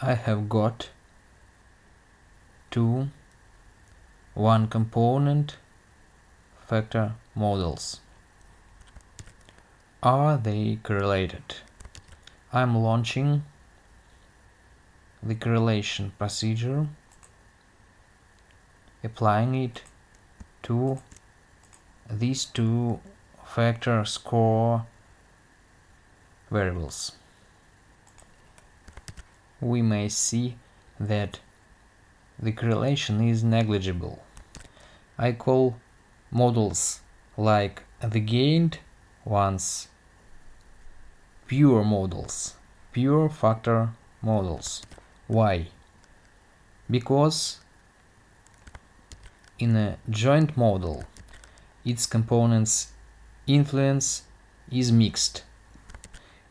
I have got two one component factor models. Are they correlated? I'm launching the correlation procedure, applying it to these two factor score variables. We may see that the correlation is negligible. I call models like the gained ones pure models, pure factor models. Why? Because in a joint model its components influence is mixed.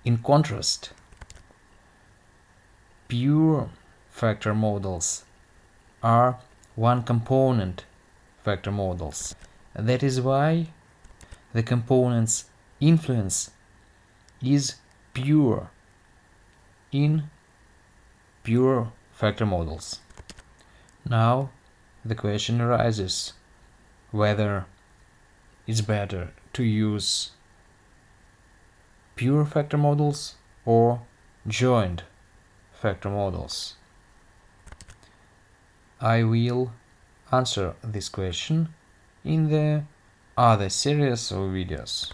In contrast, pure factor models are one component factor models. That is why the component's influence is pure in pure factor models. Now the question arises whether it's better to use pure factor models or joint factor models. I will answer this question in the other series of videos.